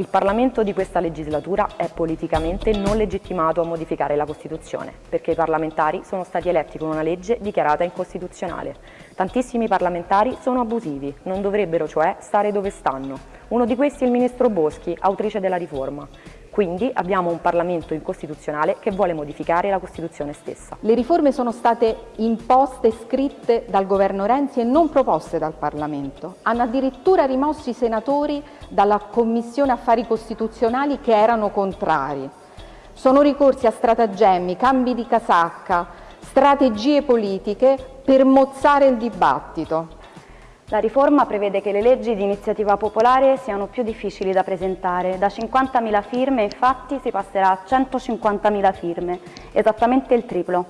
Il Parlamento di questa legislatura è politicamente non legittimato a modificare la Costituzione, perché i parlamentari sono stati eletti con una legge dichiarata incostituzionale. Tantissimi parlamentari sono abusivi, non dovrebbero cioè stare dove stanno. Uno di questi è il Ministro Boschi, autrice della riforma. Quindi abbiamo un Parlamento incostituzionale che vuole modificare la Costituzione stessa. Le riforme sono state imposte scritte dal governo Renzi e non proposte dal Parlamento. Hanno addirittura rimosso i senatori dalla Commissione Affari Costituzionali che erano contrari. Sono ricorsi a stratagemmi, cambi di casacca, strategie politiche per mozzare il dibattito. La riforma prevede che le leggi di iniziativa popolare siano più difficili da presentare. Da 50.000 firme infatti si passerà a 150.000 firme, esattamente il triplo.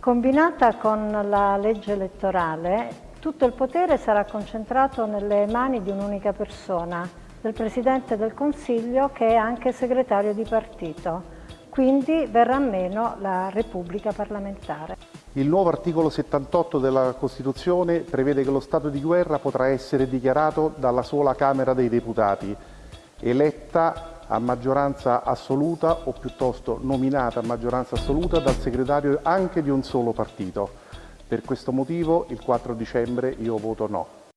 Combinata con la legge elettorale, tutto il potere sarà concentrato nelle mani di un'unica persona, del Presidente del Consiglio che è anche segretario di partito. Quindi verrà meno la Repubblica parlamentare. Il nuovo articolo 78 della Costituzione prevede che lo stato di guerra potrà essere dichiarato dalla sola Camera dei Deputati, eletta a maggioranza assoluta o piuttosto nominata a maggioranza assoluta dal segretario anche di un solo partito. Per questo motivo il 4 dicembre io voto no.